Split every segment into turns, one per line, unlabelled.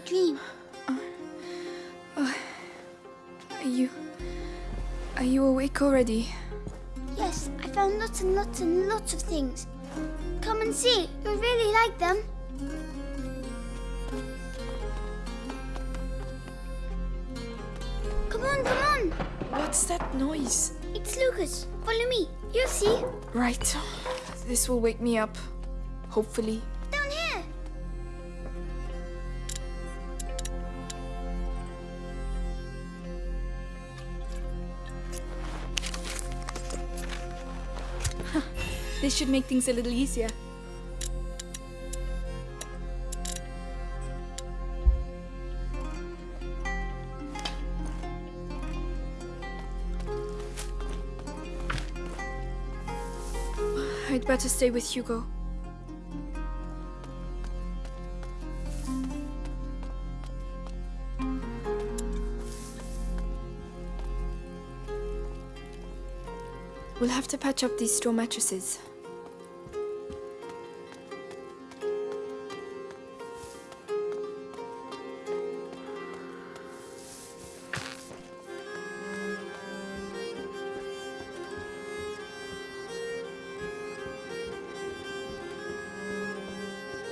dream.
Uh, uh, are you... Are you awake already?
Yes, I found lots and lots and lots of things. Come and see. You'll really like them. Come on, come on.
What's that noise?
It's Lucas. Follow me. You'll see.
Right. This will wake me up. Hopefully. This should make things a little easier. I'd better stay with Hugo. We'll have to patch up these straw mattresses.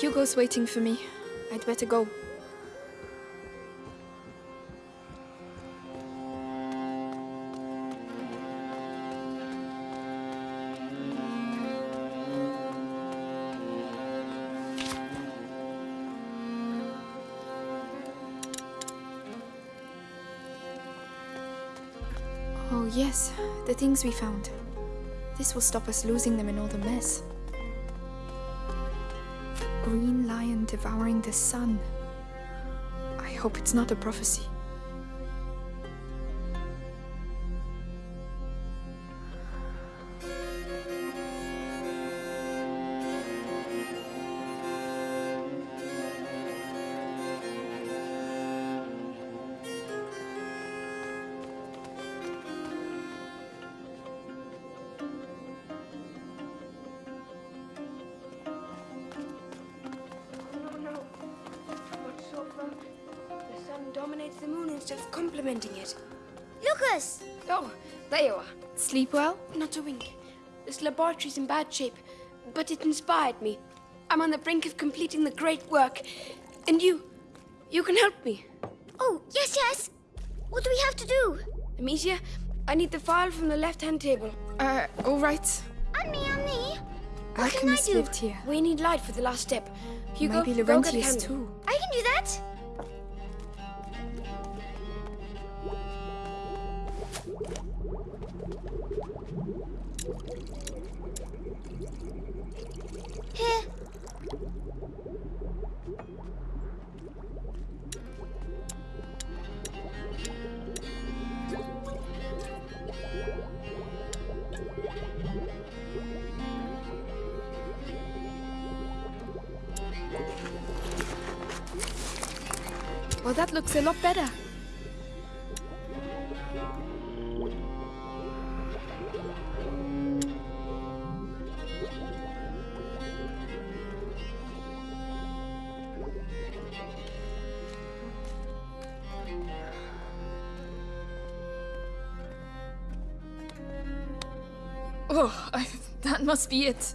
Hugo's waiting for me. I'd better go. Oh, yes, the things we found. This will stop us losing them in all the mess. Devouring the sun. I hope it's not a prophecy.
Instead of complementing it.
Lucas!
Oh, there you are.
Sleep well?
Not a wink. This laboratory's in bad shape, but it inspired me. I'm on the brink of completing the great work. And you, you can help me.
Oh, yes, yes. What do we have to do?
Amicia, I need the file from the left-hand table.
Uh, all right.
And me, and me. What can I do?
lived here.
We need light for the last step. Hugo,
Maybe
go get a
Laurentius
candle.
too.
I can do that.
Well, that looks a lot better. Oh, I, that must be it.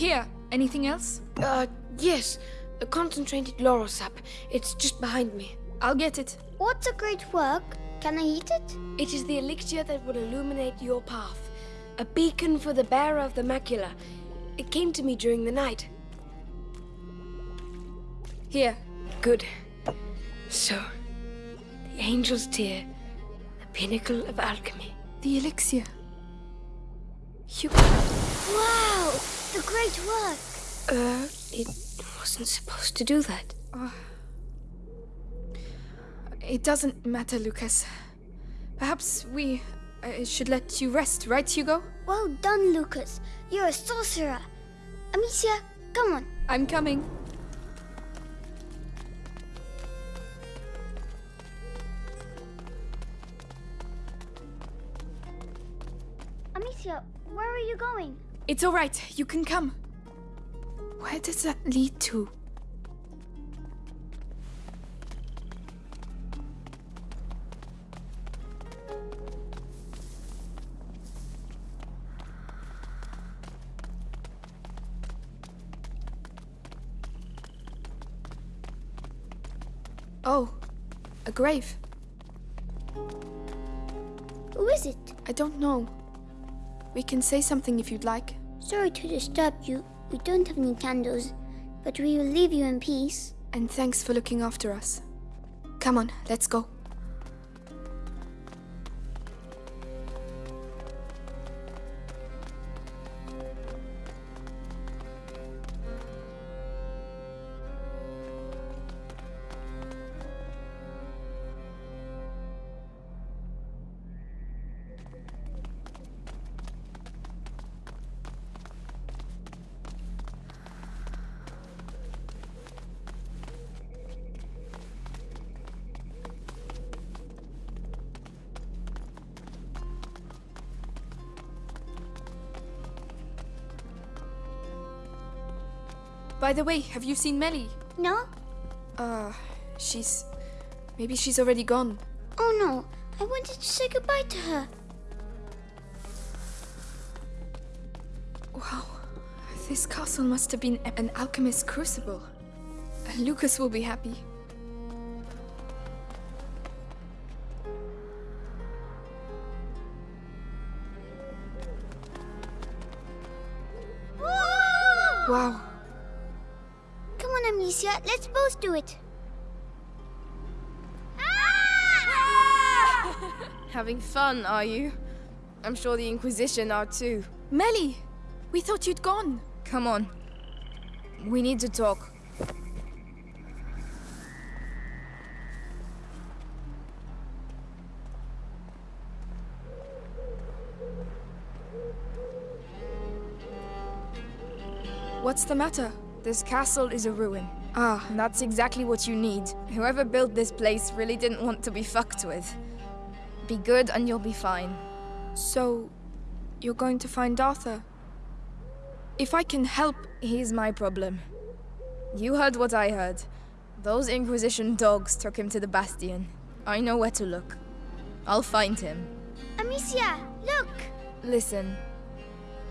Here, anything else?
Uh, yes. A concentrated laurel sap. It's just behind me.
I'll get it.
What's a great work? Can I eat it?
It is the elixir that will illuminate your path. A beacon for the bearer of the macula. It came to me during the night.
Here.
Good. So, the angel's tear, the pinnacle of alchemy.
The elixir. Hugo.
Wow! The great work.
Uh, it wasn't supposed to do that.
It doesn't matter, Lucas. Perhaps we uh, should let you rest, right, Hugo?
Well done, Lucas. You're a sorcerer. Amicia, come on.
I'm coming.
Amicia, where are you going?
It's all right. You can come. Where does that lead to? Oh, a grave.
Who is it?
I don't know. We can say something if you'd like.
Sorry to disturb you. We don't have any candles, but we will leave you in peace.
And thanks for looking after us. Come on, let's go. By the way, have you seen Melly?
No?
Uh, she's. Maybe she's already gone.
Oh no, I wanted to say goodbye to her.
Wow. This castle must have been an alchemist's crucible. Lucas will be happy. Wow.
Come on, Amicia, let's both do it.
Having fun, are you? I'm sure the Inquisition are too.
Melly! We thought you'd gone.
Come on. We need to talk.
What's the matter?
This castle is a ruin.
Ah,
And that's exactly what you need. Whoever built this place really didn't want to be fucked with. Be good and you'll be fine.
so you're going to find Arthur? If I can help,
He's my problem. You heard what I heard. Those Inquisition dogs took him to the Bastion. I know where to look. I'll find him.
Amicia, look!
Listen,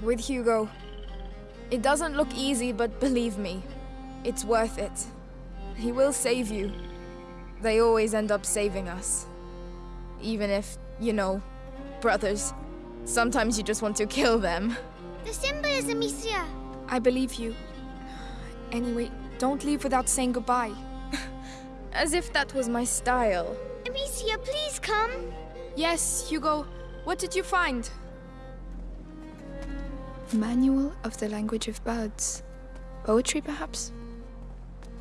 with Hugo, it doesn't look easy, but believe me, it's worth it. He will save you. They always end up saving us. Even if, you know, brothers, sometimes you just want to kill them.
The symbol is Amicia.
I believe you. Anyway, don't leave without saying goodbye.
As if that was my style.
Amicia, please come.
Yes, Hugo. What did you find? Manual of the Language of Birds. Poetry, perhaps?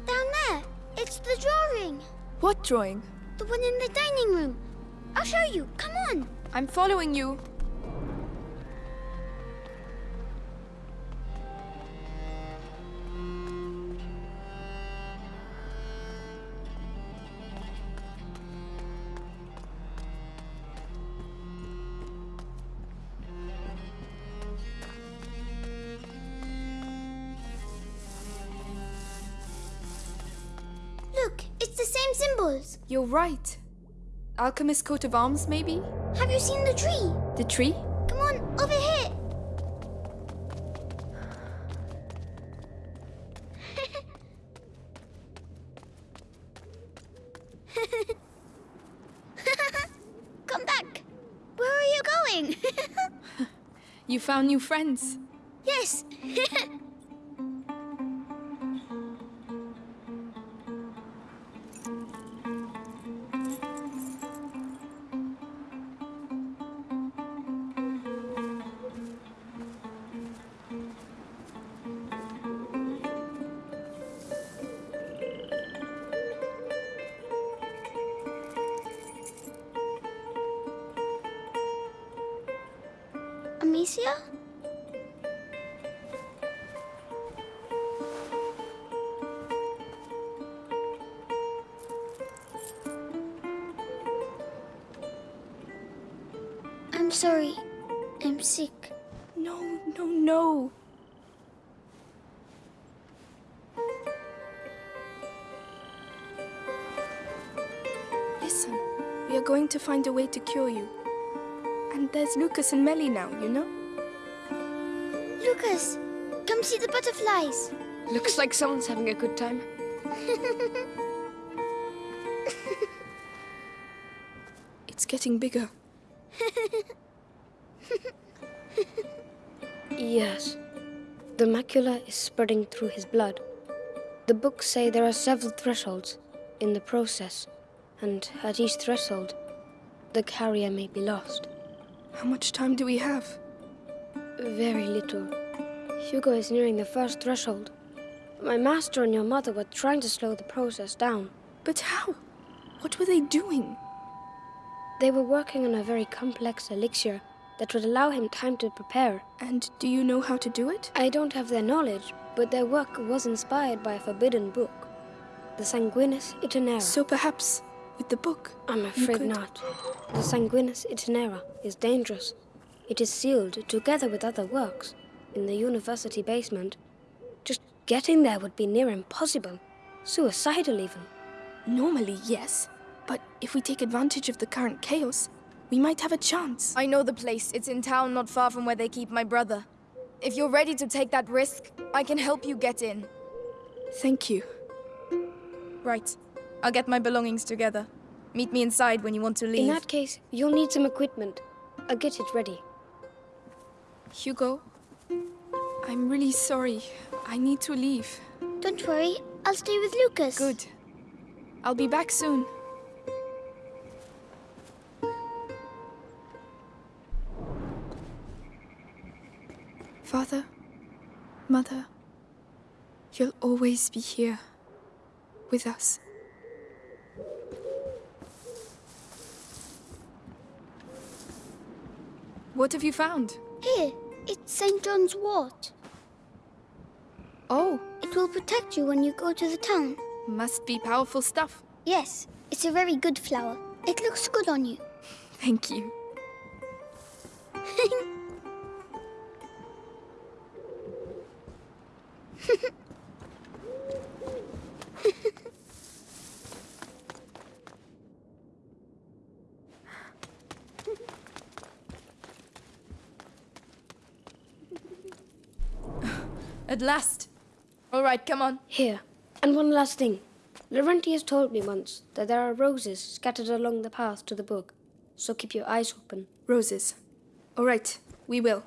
Down there. It's the drawing.
What drawing?
The one in the dining room. I'll show you. Come on.
I'm following you.
Symbols.
You're right. Alchemist coat of arms, maybe?
Have you seen the tree?
The tree?
Come on, over here. Come back. Where are you going?
You found new friends.
yes. Amicia? I'm sorry. I'm sick.
No,
no, no. Listen, we are going to find a way to cure you. And there's Lucas and Melly now, you know?
Lucas, come see the butterflies.
Looks like someone's having a good time.
It's getting bigger.
Yes. The macula is spreading through his blood. The books say there are several thresholds in the process, and at each threshold, the carrier may be lost.
How much time do we have?
Very little. Hugo is nearing the first threshold. My master and your mother were trying to slow the process down.
But how? What were they doing?
They were working on a very complex elixir that would allow him time to prepare.
And do you know how to do it?
I don't have their knowledge, but their work was inspired by a forbidden book, the Sanguinis Itinera.
So perhaps with the book.
I'm afraid not. The Sanguinis Itinera is dangerous. It is sealed together with other works in the university basement. Just getting there would be near impossible. Suicidal, even.
Normally, yes. But if we take advantage of the current chaos, we might have a chance.
I know the place. It's in town not far from where they keep my brother. If you're ready to take that risk, I can help you get in.
Thank you.
Right. I'll get my belongings together. Meet me inside when you want to leave.
In that case, you'll need some equipment. I'll get it ready.
Hugo, I'm really sorry. I need to leave.
Don't worry, I'll stay with Lucas.
Good. I'll be back soon. Father, Mother, you'll always be here with us. What have you found?
Here, it's St. John's wort.
Oh,
It will protect you when you go to the town.
must be powerful stuff.
Yes, it's a very good flower. It looks good on you.
Thank you.
At last. All right, come on.
Here. And one last thing. Laurentius told me once that there are roses scattered along the path to the book, so keep your eyes open.
Roses. All right, we will.